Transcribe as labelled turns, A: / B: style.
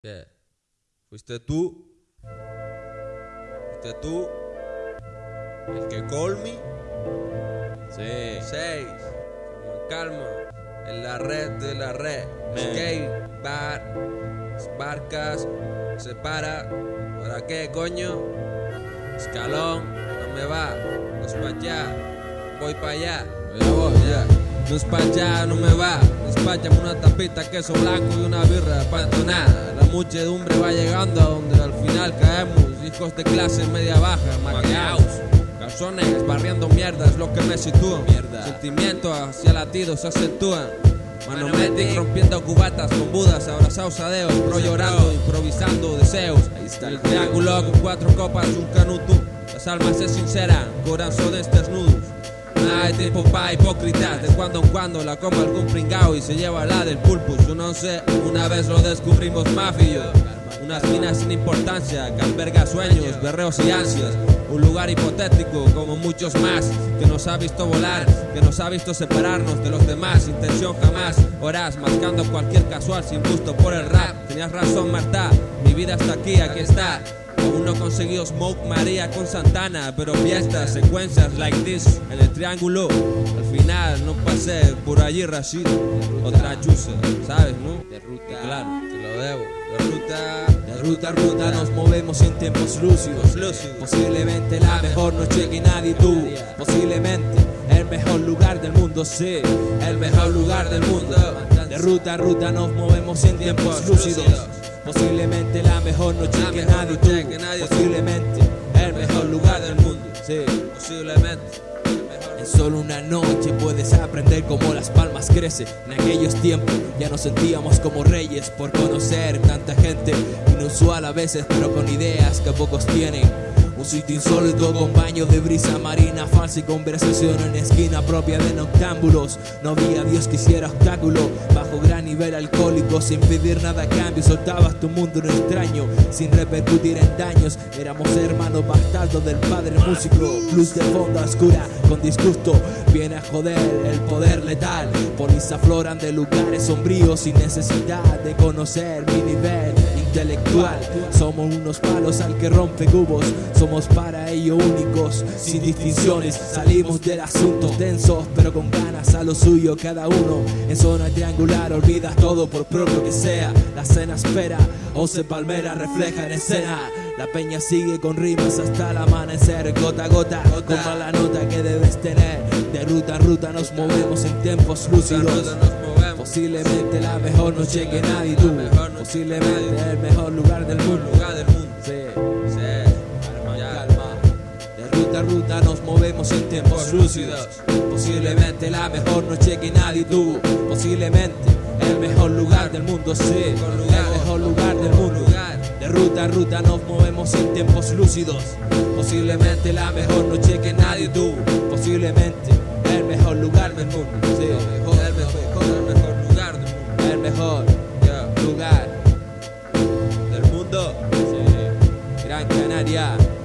A: ¿Qué? ¿Fuiste tú? ¿Fuiste tú? ¿El que call me?
B: Sí.
A: Seis. Calma, calma. En la red de la red. Skate, bar, barcas, se para. ¿Para qué, coño? Escalón, no me va. No es pa' allá, voy pa' allá. Ya voy, ya. No es pa' allá, no me va. Despáchame una tapita, queso blanco y una birra pantonada. La muchedumbre va llegando a donde al final caemos. Hijos de clase media baja, maquiados. Calzones, barriendo mierda es lo que me sitúa.
B: Mierda.
A: Sentimientos hacia latidos se acentúan. Manometic rompiendo cubatas con budas, abrazados a Deus, pro llorando, improvisando deseos.
B: Ahí está
A: el triángulo con cuatro copas, un canuto. Las almas se sinceran, corazones desnudos. No hay tiempo pa' hipócritas, de cuando en cuando la coma algún pringao y se lleva la del pulpus. No sé, una vez lo descubrimos mafio. Unas minas sin importancia que alberga sueños, berreos y ansias. Un lugar hipotético como muchos más que nos ha visto volar, que nos ha visto separarnos de los demás. Intención jamás, horas mascando cualquier casual sin gusto por el rap. Tenías razón, Marta, mi vida está aquí, aquí está. Aún no conseguido Smoke María con Santana, pero fiestas, secuencias like this en el triángulo. Al final no pasé por allí Rashid, otra chusa, ¿sabes, no?
B: De ruta.
A: Claro, te lo debo. De ruta,
B: De ruta a ruta nos movemos en tiempos lúcidos.
A: Lúcidos.
B: Posiblemente la mejor noche que nadie tuvo. Posiblemente el mejor lugar del mundo, sí.
A: el mejor lugar del mundo.
B: De ruta a ruta nos movemos en tiempos lúcidos. Posiblemente la mejor noche
A: La
B: que
A: mejor
B: nadie
A: noche
B: tuvo.
A: que nadie
B: Posiblemente el mejor lugar del mundo, sí.
A: Posiblemente.
B: En solo una noche puedes aprender cómo las palmas crecen. En aquellos tiempos ya nos sentíamos como reyes por conocer tanta gente inusual a veces, pero con ideas que pocos tienen. Un sitio insólito con baño de brisa marina falsa y conversación en esquina propia de noctámbulos. No había Dios que hiciera obstáculo bajo gran nivel alcohólico sin pedir nada a cambio. Soltabas tu mundo en extraño sin repercutir en daños. Éramos hermanos bastardos del padre músico. Luz de fondo oscura con disgusto viene a joder el poder letal. Polis afloran de lugares sombríos sin necesidad de conocer mi nivel intelectual. Somos unos palos al que rompe cubos. Somos para ello únicos, sin distinciones. Salimos del asunto densos, pero con ganas a lo suyo cada uno. En zona triangular olvidas todo por propio que sea. La cena espera, once palmeras reflejan escena. La peña sigue con rimas hasta el amanecer, gota a gota, como la nota que debes tener. De ruta a ruta nos movemos en tiempos lúcidos. Posiblemente la mejor noche que nadie tuvo. Posiblemente el mejor lugar del mundo.
A: lugar del mundo.
B: Sí.
A: Sí.
B: Calma, calma. De ruta a ruta nos movemos en tiempos lúcidos. Posiblemente la mejor noche que nadie tuvo. Posiblemente el mejor lugar del mundo, sí. El mejor lugar del mundo. De ruta a ruta nos movemos en tiempos lúcidos. Posiblemente la mejor noche que nadie tuvo. Posiblemente el mejor lugar del mundo. Gran Canaria.